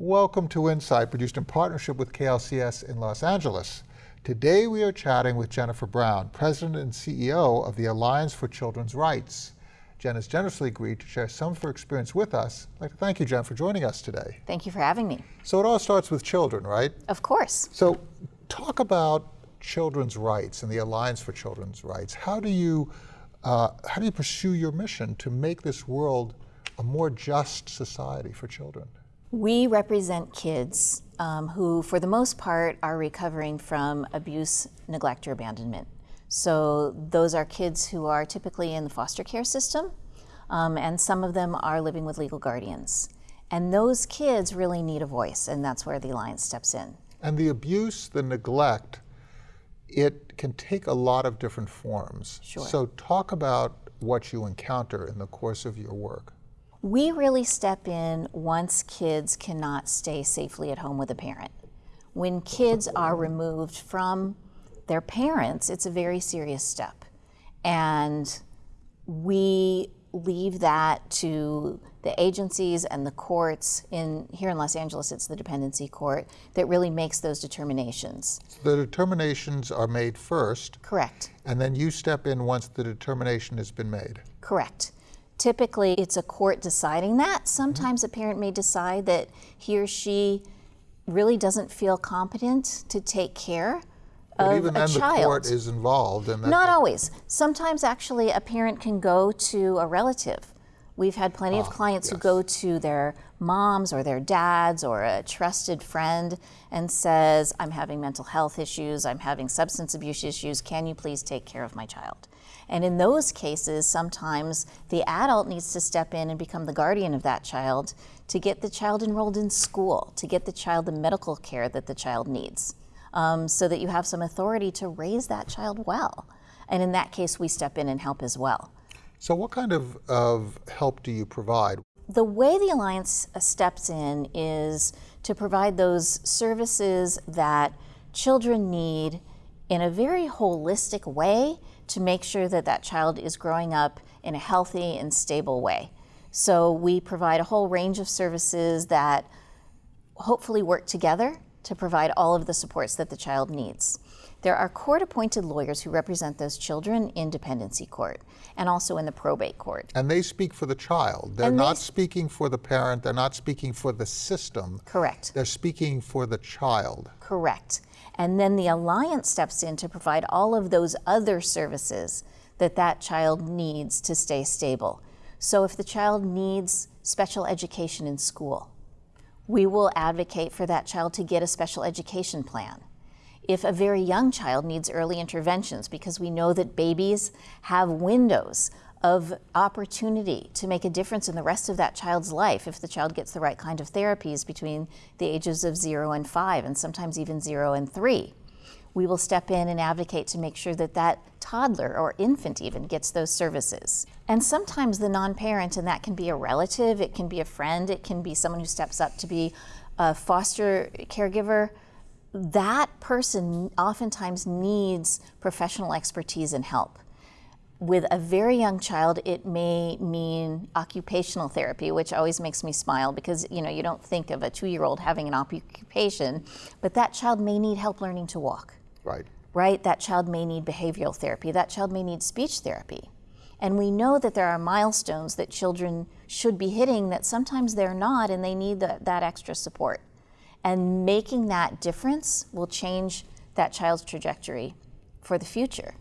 Welcome to Insight, produced in partnership with KLCS in Los Angeles. Today we are chatting with Jennifer Brown, President and CEO of the Alliance for Children's Rights. Jen has generously agreed to share some of her experience with us. I'd like to thank you, Jen, for joining us today. Thank you for having me. So it all starts with children, right? Of course. So talk about children's rights and the Alliance for Children's Rights. How do you, uh, how do you pursue your mission to make this world a more just society for children? We represent kids um, who, for the most part, are recovering from abuse, neglect, or abandonment. So those are kids who are typically in the foster care system, um, and some of them are living with legal guardians. And those kids really need a voice, and that's where the Alliance steps in. And the abuse, the neglect, it can take a lot of different forms. Sure. So talk about what you encounter in the course of your work. We really step in once kids cannot stay safely at home with a parent. When kids are removed from their parents, it's a very serious step. And we leave that to the agencies and the courts in here in Los Angeles it's the dependency court that really makes those determinations. The determinations are made first. Correct. And then you step in once the determination has been made. Correct. Typically it's a court deciding that. Sometimes mm -hmm. a parent may decide that he or she really doesn't feel competent to take care but of even a then child. the court is involved. And Not always. Sometimes actually a parent can go to a relative. We've had plenty of Ah, clients who go to their moms or their dads or a trusted friend and says, I'm having mental health issues, I'm having substance abuse issues, can you please take care of my child? And in those cases, sometimes the adult needs to step in and become the guardian of that child to get the child enrolled in school, to get the child the medical care that the child needs um, so that you have some authority to raise that child well. And in that case, we step in and help as well. So what kind of, of help do you provide? The way the Alliance uh, steps in is to provide those services that children need in a very holistic way to make sure that that child is growing up in a healthy and stable way. So we provide a whole range of services that hopefully work together to provide all of the supports that the child needs. There are court-appointed lawyers who represent those children in dependency court and also in the probate court. And they speak for the child. They're they not speaking for the parent. They're not speaking for the system. Correct. They're speaking for the child. Correct. And then the Alliance steps in to provide all of those other services that that child needs to stay stable. So if the child needs special education in school, we will advocate for that child to get a special education plan. If a very young child needs early interventions, because we know that babies have windows of opportunity to make a difference in the rest of that child's life if the child gets the right kind of therapies between the ages of zero and five, and sometimes even zero and three. We will step in and advocate to make sure that that toddler or infant even gets those services. And sometimes the non-parent, and that can be a relative, it can be a friend, it can be someone who steps up to be a foster caregiver, that person oftentimes needs professional expertise and help. With a very young child, it may mean occupational therapy, which always makes me smile because you know you don't think of a two-year-old having an occupation, but that child may need help learning to walk Right. right? That child may need behavioral therapy. That child may need speech therapy. And we know that there are milestones that children should be hitting that sometimes they're not and they need the, that extra support. And making that difference will change that child's trajectory for the future.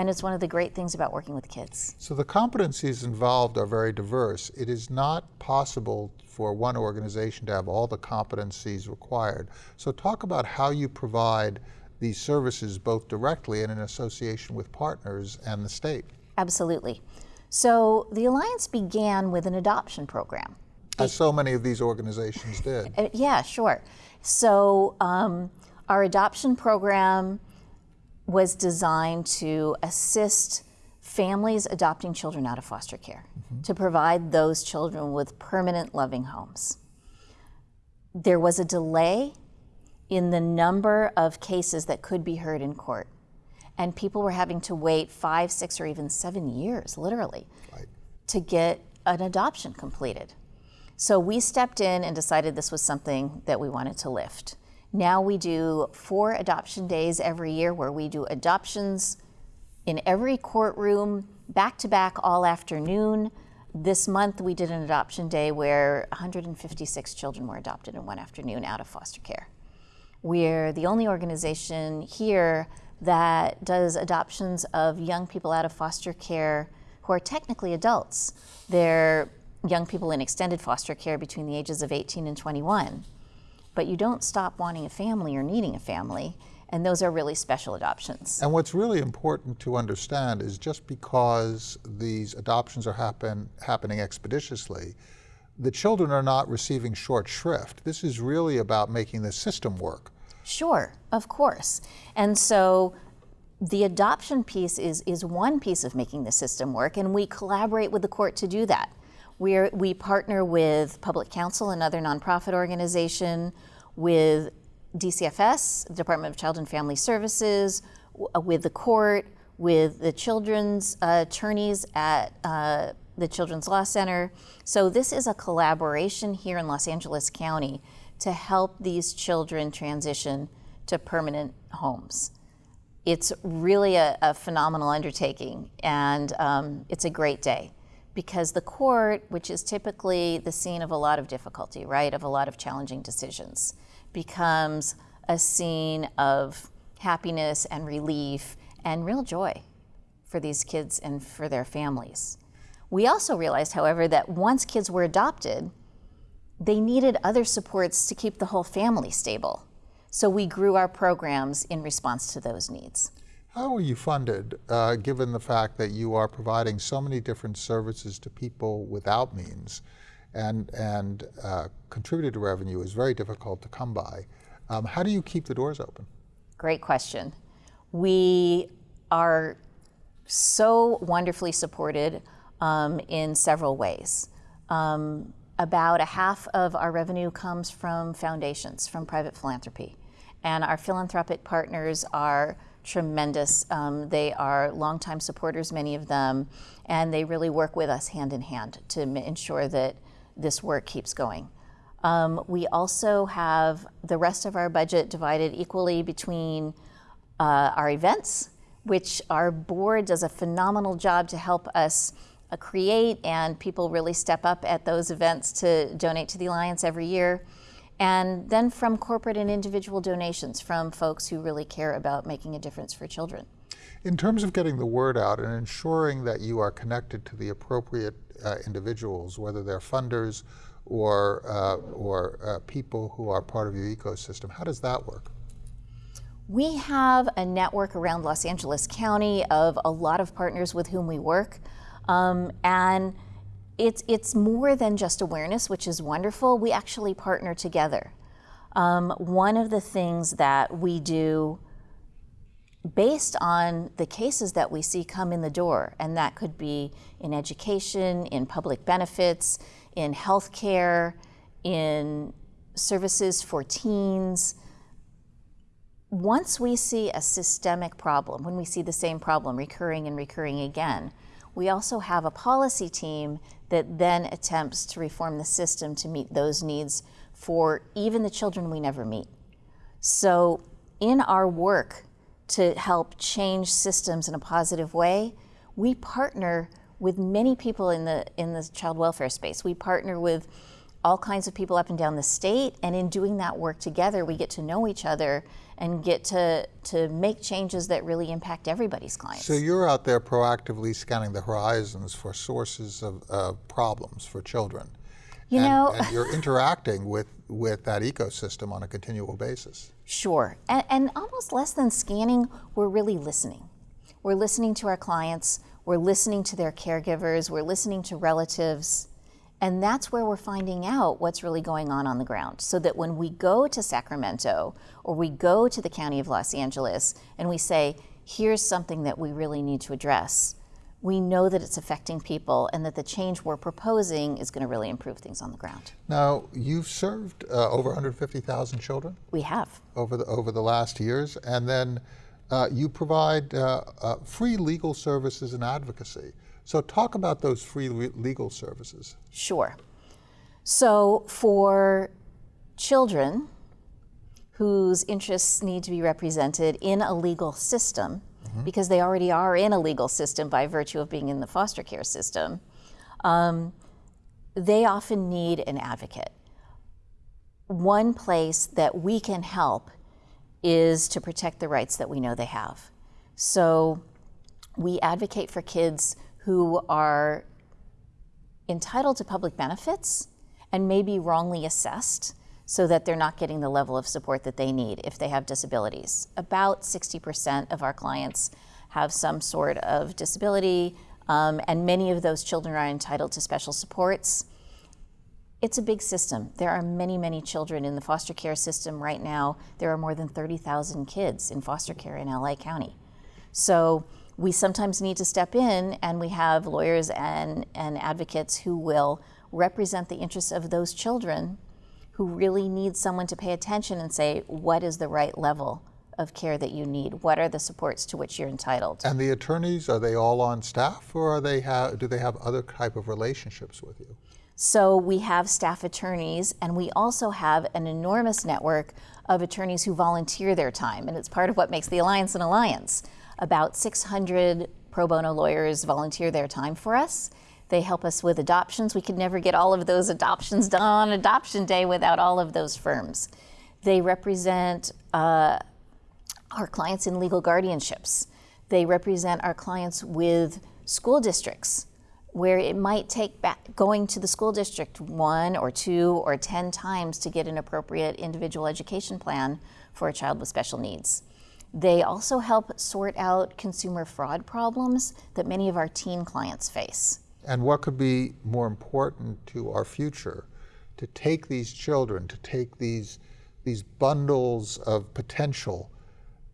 And it's one of the great things about working with kids. So the competencies involved are very diverse. It is not possible for one organization to have all the competencies required. So talk about how you provide these services both directly and in association with partners and the state. Absolutely. So the Alliance began with an adoption program. As so many of these organizations did. Uh, yeah, sure. So um, our adoption program was designed to assist families adopting children out of foster care, mm-hmm. to provide those children with permanent loving homes. There was a delay in the number of cases that could be heard in court. And people were having to wait five, six, or even seven years, literally, Right. to get an adoption completed. So we stepped in and decided this was something that we wanted to lift. Now we do four adoption days every year where we do adoptions in every courtroom, back to back all afternoon. This month we did an adoption day where 156 children were adopted in one afternoon out of foster care. We're the only organization here that does adoptions of young people out of foster care who are technically adults. They're young people in extended foster care between the ages of 18 and 21. But you don't stop wanting a family or needing a family, and those are really special adoptions. And what's really important to understand is just because these adoptions are happen, happening expeditiously, the children are not receiving short shrift. This is really about making the system work. Sure, of course. And so the adoption piece is, is one piece of making the system work, and we collaborate with the court to do that. We're, we partner with Public Counsel, another nonprofit organization, with DCFS, Department of Child and Family Services, uh, with the court, with the children's uh, attorneys at uh, the Children's Law Center. So this is a collaboration here in Los Angeles County to help these children transition to permanent homes. It's really a, a phenomenal undertaking, and um, it's a great day because the court, which is typically the scene of a lot of difficulty, right, of a lot of challenging decisions, becomes a scene of happiness and relief and real joy for these kids and for their families. We also realized, however, that once kids were adopted, they needed other supports to keep the whole family stable. So we grew our programs in response to those needs. How are you funded, uh, given the fact that you are providing so many different services to people without means, and and uh, contributed revenue is very difficult to come by? Um, how do you keep the doors open? Great question. We are so wonderfully supported um, in several ways. Um, about a half of our revenue comes from foundations, from private philanthropy. And our philanthropic partners are tremendous. Um, they are longtime supporters, many of them, and they really work with us hand in hand to ensure that this work keeps going. Um, we also have the rest of our budget divided equally between uh, our events, which our board does a phenomenal job to help us uh, create, and people really step up at those events to donate to the Alliance every year. And then from corporate and individual donations from folks who really care about making a difference for children. In terms of getting the word out and ensuring that you are connected to the appropriate uh, individuals, whether they're funders or, uh, or uh, people who are part of your ecosystem, how does that work? We have a network around Los Angeles County of a lot of partners with whom we work. Um, and it's, it's more than just awareness, which is wonderful. We actually partner together. Um, one of the things that we do based on the cases that we see come in the door, and that could be in education, in public benefits, in healthcare, in services for teens. Once we see a systemic problem, when we see the same problem recurring and recurring again, we also have a policy team that then attempts to reform the system to meet those needs for even the children we never meet. So in our work to help change systems in a positive way, we partner with many people in the in the child welfare space. We partner with all kinds of people up and down the state, and in doing that work together, we get to know each other and get to, to make changes that really impact everybody's clients. So you're out there proactively scanning the horizons for sources of uh, problems for children. You and, know, and you're interacting with, with that ecosystem on a continual basis. Sure. And, and almost less than scanning, we're really listening. We're listening to our clients, we're listening to their caregivers, we're listening to relatives. And that's where we're finding out what's really going on on the ground. So that when we go to Sacramento or we go to the County of Los Angeles and we say, here's something that we really need to address, we know that it's affecting people and that the change we're proposing is going to really improve things on the ground. Now, you've served uh, over 150,000 children? We have. Over the, over the last years. And then uh, you provide uh, uh free legal services and advocacy. So talk about those free legal services. Sure. So for children whose interests need to be represented in a legal system, because they already are in a legal system by virtue of being in the foster care system, um, they often need an advocate. One place that we can help is to protect the rights that we know they have. So we advocate for kids who are entitled to public benefits and may be wrongly assessed so that they're not getting the level of support that they need if they have disabilities. About 60% of our clients have some sort of disability, um, and many of those children are entitled to special supports. It's a big system. There are many, many children in the foster care system right now. There are more than 30,000 kids in foster care in LA County. So we sometimes need to step in, and we have lawyers and, and advocates who will represent the interests of those children who really need someone to pay attention and say, what is the right level of care that you need? What are the supports to which you're entitled? And the attorneys, are they all on staff or are they do they have other type of relationships with you? So we have staff attorneys, and we also have an enormous network of attorneys who volunteer their time, and it's part of what makes the Alliance an alliance. About 600 pro bono lawyers volunteer their time for us. They help us with adoptions. We could never get all of those adoptions done on adoption day without all of those firms. They represent uh, our clients in legal guardianships. They represent our clients with school districts where it might take back going to the school district one or two or 10 times to get an appropriate individual education plan for a child with special needs. They also help sort out consumer fraud problems that many of our teen clients face. And what could be more important to our future to take these children, to take these, these bundles of potential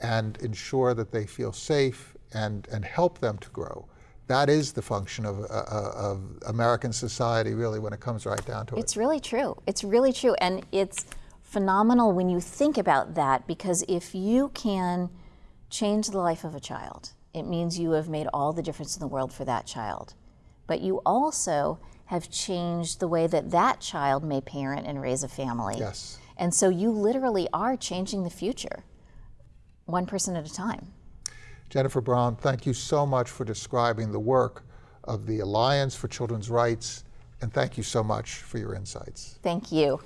and ensure that they feel safe and, and help them to grow? That is the function of, uh, uh, of American society, really, when it comes right down to it. It's really true. It's really true. And it's phenomenal when you think about that because if you can change the life of a child, it means you have made all the difference in the world for that child. But you also have changed the way that that child may parent and raise a family. Yes. And so you literally are changing the future, one person at a time. Jennifer Brown, thank you so much for describing the work of the Alliance for Children's Rights, and thank you so much for your insights. Thank you.